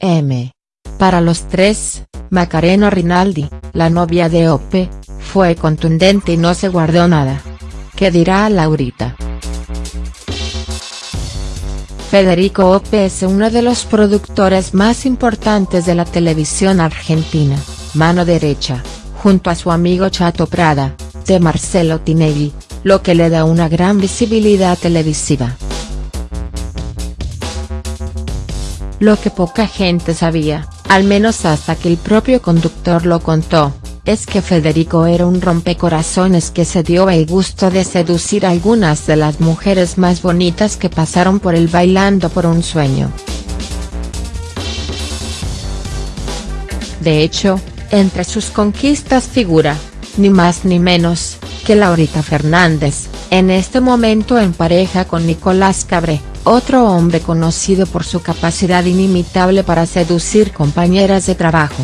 M. Para los tres, Macarena Rinaldi, la novia de Ope, fue contundente y no se guardó nada. ¿Qué dirá Laurita? Federico Ope es uno de los productores más importantes de la televisión argentina, mano derecha, junto a su amigo Chato Prada, de Marcelo Tinelli, lo que le da una gran visibilidad televisiva. Lo que poca gente sabía, al menos hasta que el propio conductor lo contó, es que Federico era un rompecorazones que se dio el gusto de seducir a algunas de las mujeres más bonitas que pasaron por él bailando por un sueño. De hecho, entre sus conquistas figura, ni más ni menos, que Laurita Fernández, en este momento en pareja con Nicolás Cabré otro hombre conocido por su capacidad inimitable para seducir compañeras de trabajo.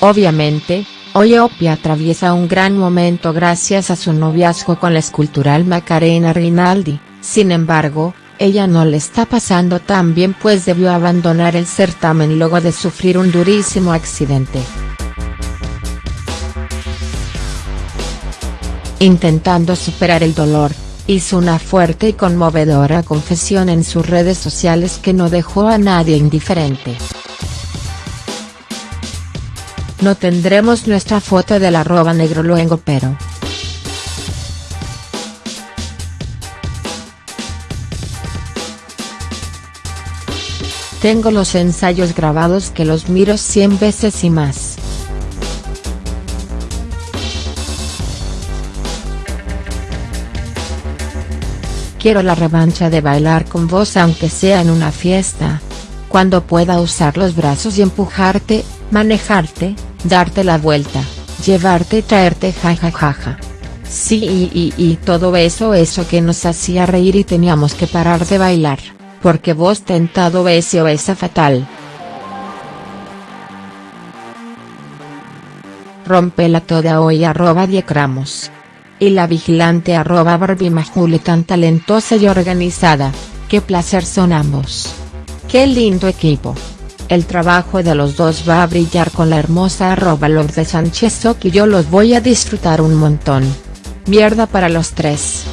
Obviamente, hoy atraviesa un gran momento gracias a su noviazgo con la escultural Macarena Rinaldi, sin embargo, ella no le está pasando tan bien pues debió abandonar el certamen luego de sufrir un durísimo accidente. Intentando superar el dolor, hizo una fuerte y conmovedora confesión en sus redes sociales que no dejó a nadie indiferente. No tendremos nuestra foto del arroba negro luego pero. Tengo los ensayos grabados que los miro 100 veces y más. Quiero la revancha de bailar con vos aunque sea en una fiesta. Cuando pueda usar los brazos y empujarte, manejarte, darte la vuelta, llevarte y traerte jajajaja. Sí y, y, y todo eso eso que nos hacía reír y teníamos que parar de bailar, porque vos tentado ese o esa fatal. Rompela toda hoy arroba diecramos y la vigilante arroba Barbie tan talentosa y organizada, qué placer son ambos. Qué lindo equipo. El trabajo de los dos va a brillar con la hermosa arroba Lord de Sánchez y yo los voy a disfrutar un montón. Mierda para los tres.